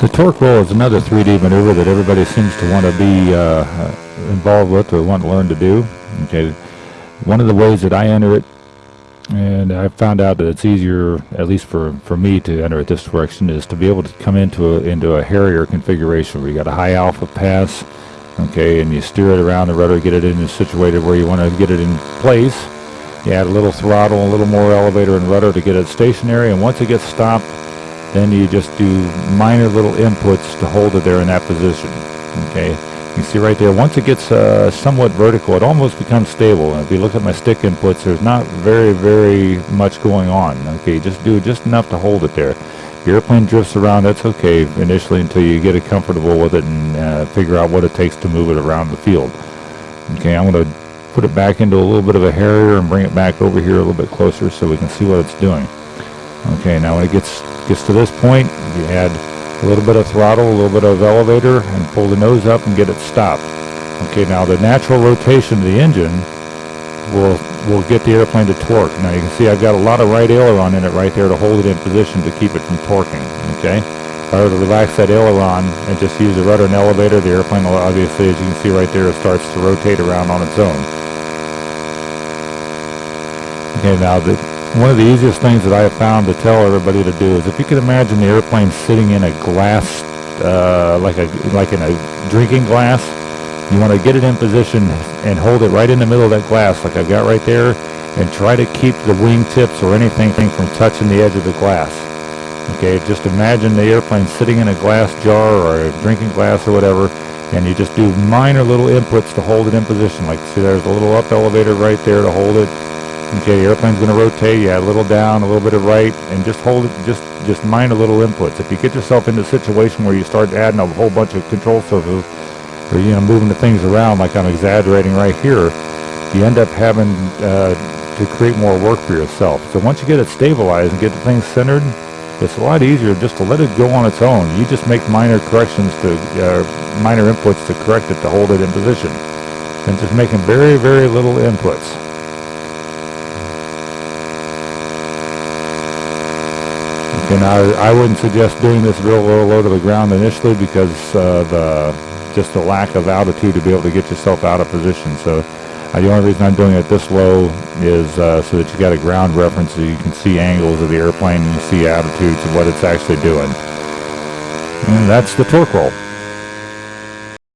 The torque roll is another 3D maneuver that everybody seems to want to be uh, involved with or want to learn to do. Okay, one of the ways that I enter it, and I found out that it's easier, at least for, for me to enter it this direction, is to be able to come into a, into a Harrier configuration where you got a high alpha pass, okay, and you steer it around the rudder, get it in situated where you want to get it in place. You add a little throttle, a little more elevator and rudder to get it stationary, and once it gets stopped, then you just do minor little inputs to hold it there in that position. Okay, you see right there, once it gets uh, somewhat vertical, it almost becomes stable. And if you look at my stick inputs, there's not very, very much going on. Okay, just do just enough to hold it there. The airplane drifts around, that's okay initially until you get it comfortable with it and uh, figure out what it takes to move it around the field. Okay, I'm going to put it back into a little bit of a Harrier and bring it back over here a little bit closer so we can see what it's doing. Okay, now when it gets gets to this point, you add a little bit of throttle, a little bit of elevator, and pull the nose up and get it stopped. Okay, now the natural rotation of the engine will will get the airplane to torque. Now you can see I've got a lot of right aileron in it right there to hold it in position to keep it from torquing. Okay, if I were to relax that aileron and just use the rudder and elevator, the airplane will obviously, as you can see right there, it starts to rotate around on its own. Okay, now the one of the easiest things that I have found to tell everybody to do is if you could imagine the airplane sitting in a glass, uh, like a like in a drinking glass, you want to get it in position and hold it right in the middle of that glass like I've got right there and try to keep the wing tips or anything from touching the edge of the glass. Okay, just imagine the airplane sitting in a glass jar or a drinking glass or whatever and you just do minor little inputs to hold it in position. Like see there's a little up elevator right there to hold it Okay, the airplane's going to rotate. Add a little down, a little bit of right, and just hold it. Just just mind a little inputs. If you get yourself into a situation where you start adding a whole bunch of control surfaces, or you know moving the things around, like I'm exaggerating right here, you end up having uh, to create more work for yourself. So once you get it stabilized and get the thing centered, it's a lot easier just to let it go on its own. You just make minor corrections to uh, minor inputs to correct it to hold it in position, and just making very very little inputs. And I, I wouldn't suggest doing this real low, low to the ground initially because uh, just the lack of altitude to be able to get yourself out of position. So uh, the only reason I'm doing it this low is uh, so that you got a ground reference so you can see angles of the airplane and you see altitudes of what it's actually doing. And that's the torque roll.